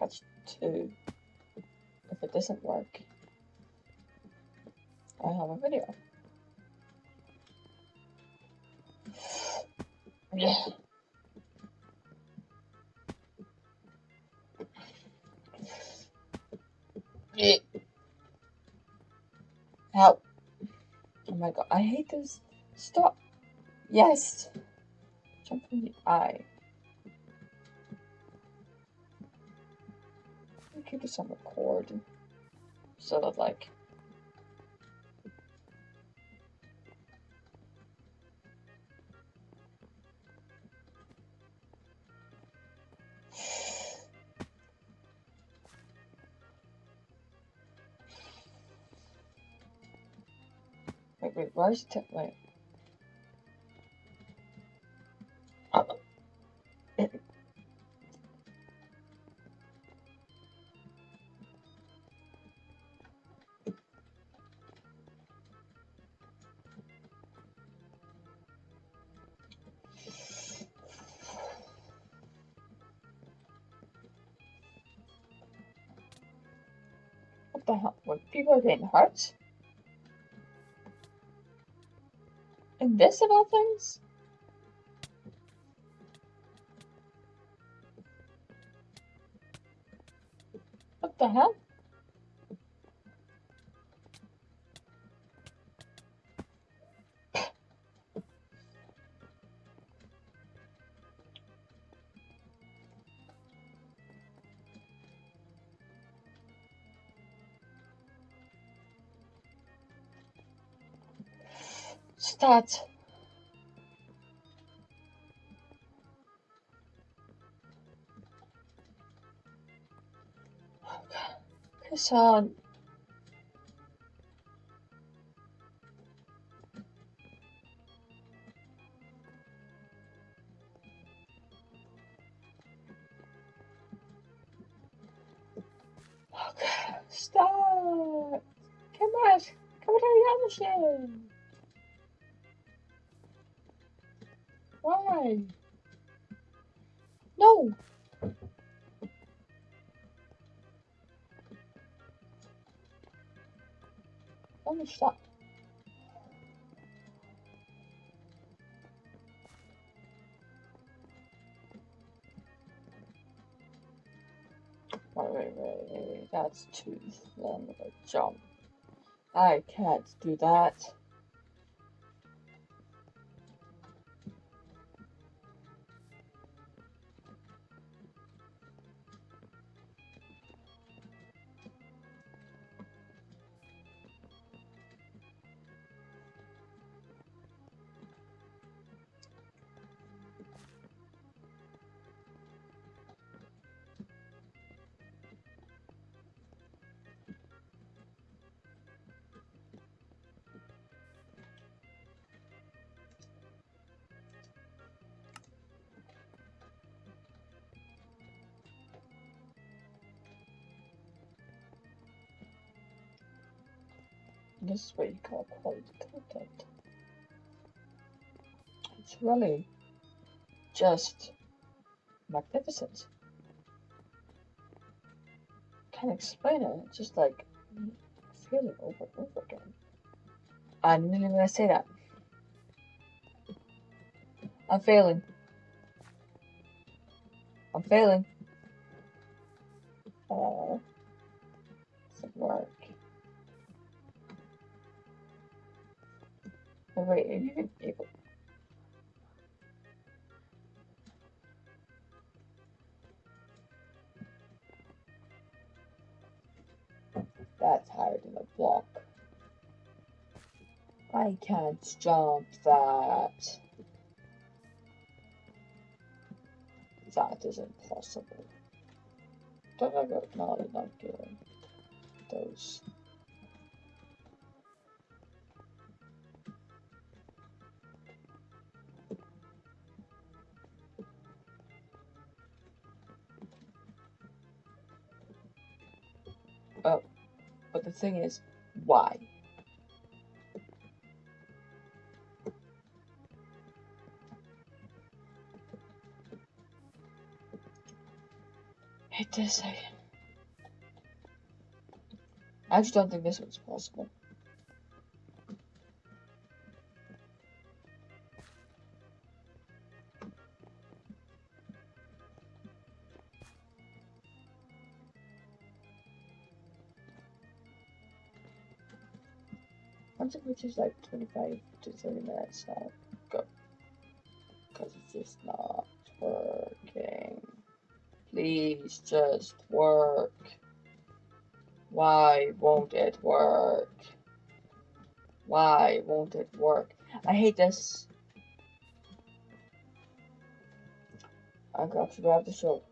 catch two. If it doesn't work, I have a video. Yeah. Help. Oh my god, I hate this. Stop. Yes. Jump in the eye. Keep this on record. So that like Wait, wait, where's the wait? Uh, the hell? When people are getting hurt? And this of all things? What the hell? Start. Piss on. Okay, stop. Come on. Come on, the Why? No. Let me stop. Wait, wait, wait, wait, that's too long of a jump. I can't do that. This is what you call quality content. It's really just magnificent. Can't explain it. It's just like feeling over and over again. I'm even gonna say that. I'm failing. I'm failing. Oh, wait, are you even? That's higher than a block. I can't jump that. That is impossible. Don't I got not enough gear? Those. Oh, but the thing is, why? hate this. I, I actually don't think this one's possible. Once it reaches like 25 to 30 minutes, I'll go. Because it's just not working. Please just work. Why won't it work? Why won't it work? I hate this. I got to grab the show.